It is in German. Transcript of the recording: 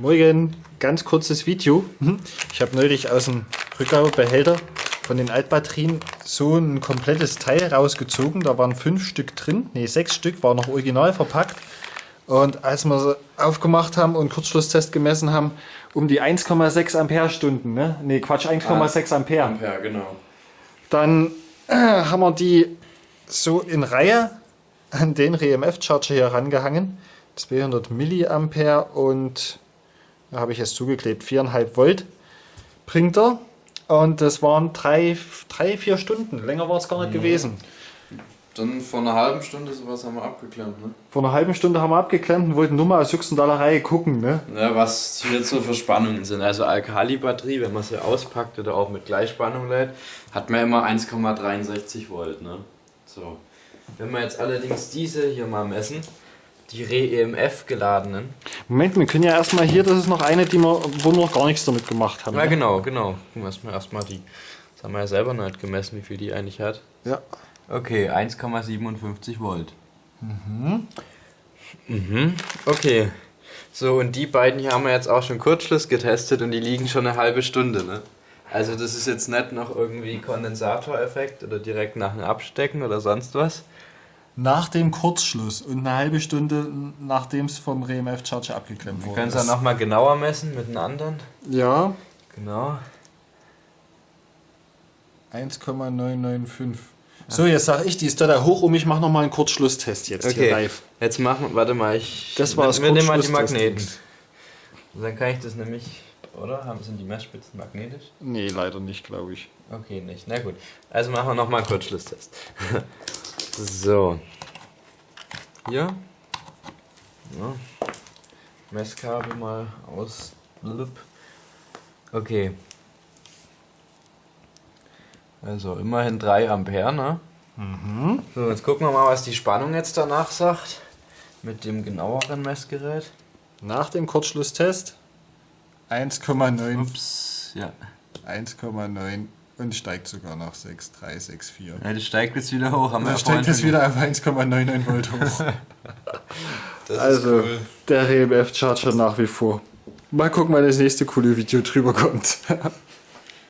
Morgen, ganz kurzes Video. Hm? Ich habe neulich aus dem Rückgabebehälter von den Altbatterien so ein komplettes Teil rausgezogen. Da waren fünf Stück drin, ne sechs Stück, war noch original verpackt. Und als wir sie aufgemacht haben und Kurzschlusstest gemessen haben, um die 1,6 Ampere-Stunden, ne? Ne, Quatsch, 1,6 Ampere. Ampere, genau. Dann äh, haben wir die so in Reihe an den RMF-Charger hier rangehangen. 200 Milliampere und da habe ich es zugeklebt, 4,5 Volt bringt er. Und das waren drei, drei vier Stunden. Länger war es gar nicht Mhm. gewesen. Dann vor einer halben Stunde sowas haben wir abgeklemmt, ne? Vor einer halben Stunde haben wir abgeklemmt und wollten nur mal aus Juxendallerei gucken. Ne? Ja, was hier so für Spannungen sind. Also Alkali-Batterie, wenn man sie auspackt oder auch mit Gleichspannung lädt, hat man immer 1,63 Volt, ne? So. Wenn wir jetzt allerdings diese hier mal messen, die Re-EMF geladenen. Moment, wir können ja erstmal hier, das ist noch eine, die wir, wo wir noch gar nichts damit gemacht haben. Ja, ne? genau, genau. Gucken wir erstmal erstmal die. Das haben wir ja selber noch nicht gemessen, wie viel die eigentlich hat. Ja. Okay, 1,57 Volt. Mhm. Mhm. Okay. So, und die beiden hier haben wir jetzt auch schon Kurzschluss getestet und die liegen schon eine halbe Stunde, ne? Also das ist jetzt nicht noch irgendwie Kondensatoreffekt oder direkt nach dem Abstecken oder sonst was. Nach dem Kurzschluss und eine halbe Stunde nachdem es vom RMF Charger abgeklemmt Wir wurde. können es dann nochmal genauer messen mit den anderen. Ja, Genau. 1,995. So, jetzt sage ich, die ist da hoch um. Ich mache nochmal einen Kurzschlusstest jetzt hier Okay, live. jetzt machen, warte mal, ich. Das war das Wir nehmen mal die. Magneten. Und dann kann ich das nämlich, oder? Haben sind die Messspitzen magnetisch? Nee, leider nicht, glaube ich. Okay, nicht. Na gut. Also machen wir nochmal einen Kurzschlusstest. so. Hier. Ja. Messkabel mal aus. Okay. Also immerhin 3 Ampere, ne? So, jetzt gucken wir mal, was die Spannung jetzt danach sagt. Mit dem genaueren Messgerät. Nach dem Kurzschlusstest 1,9. Ups, ja. 1,9 und steigt sogar nach 6,364. Ja, das steigt jetzt wieder hoch. Haben ja steigt schon wieder auf 1,99 Volt hoch. Das also, cool. der RMF Charger nach wie vor. Mal gucken, wann das nächste coole Video drüber kommt.